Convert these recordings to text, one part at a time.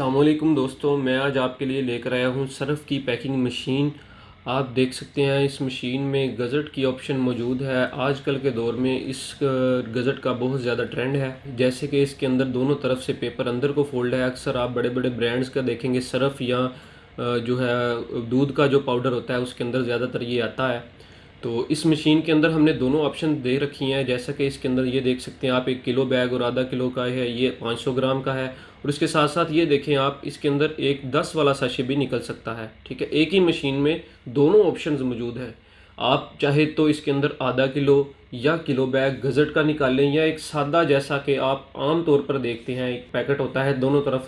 السلام علیکم دوستوں میں آج آپ کے لیے لے کر آیا ہوں صرف کی پیکنگ مشین۔ آپ دیکھ سکتے ہیں اس مشین میں گزٹ کی آپشن موجود ہے۔ آج کل کے دور میں اس گزٹ کا بہت زیادہ ٹرینڈ ہے۔ جیسے کہ اس کے اندر دونوں طرف سے پیپر اندر کو فولڈ ہے۔ اکثر آپ بڑے بڑے برانڈز کا دیکھیں گے، صرف یا جو ہے، دودھ کا جو پاؤڈر ہوتا ہے، اس کے اندر زیادہ تر یہ آتا ہے۔ تو اس مشین کے اندر ہم نے دونوں آپشن دے رکھی ہیں۔ جیسا کہ اس کے اندر یہ دیکھ سکتے ہیں آپ، ایک کلو بیگ اور آدھا کلو کا ہے، یہ پانچ سو گرام کا ہے۔ اور اس کے ساتھ ساتھ یہ دیکھیں آپ، اس کے اندر ایک دس والا ساشے بھی نکل سکتا ہے، ٹھیک ہے؟ ایک ہی مشین میں دونوں آپشنز موجود ہیں۔ آپ چاہے تو اس کے اندر آدھا کلو یا کلو بیگ گزٹ کا نکالیں یا ایک سادہ جیسا کہ آپ عام طور پر دیکھتے ہیں، ایک پیکٹ ہوتا ہے دونوں طرف۔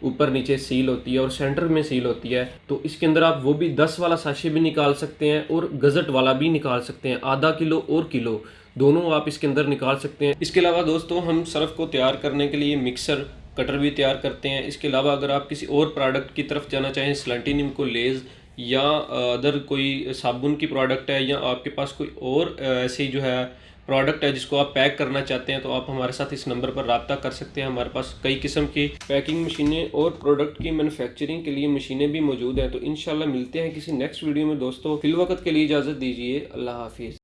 اوپر نیچے سیل ہوتی ہے اور سینٹر میں سیل ہوتی ہے، تو اس کے اندر آپ وہ بھی دس والا ساشے بھی نکال سکتے ہیں اور گزٹ والا بھی نکال سکتے ہیں، آدھا کلو اور کلو، دونوں آپ اس کے اندر نکال سکتے ہیں۔ اس کے علاوہ دوستوں ہم صرف کو تیار کرنے کے لیے مکسر، کٹر بھی تیار کرتے ہیں۔ اس کے علاوہ اگر آپ کسی اور پروڈکٹ کی طرف جانا چاہیں، سلنٹینیم کو لیز یا ادر کوئی صابن کی پروڈکٹ ہے یا آپ کے پاس کوئی اور ایسی جو ہے پروڈکٹ ہے جس کو آپ پیک کرنا چاہتے ہیں تو آپ ہمارے ساتھ اس نمبر پر رابطہ کر سکتے ہیں۔ ہمارے پاس کئی قسم کی پیکنگ مشینیں اور پروڈکٹ کی مینوفیکچرنگ کے لیے مشینیں بھی موجود ہیں۔ تو انشاءاللہ ملتے ہیں کسی نیکسٹ ویڈیو میں۔ دوستوں فی الوقت کے لیے اجازت دیجیے اللہ حافظ۔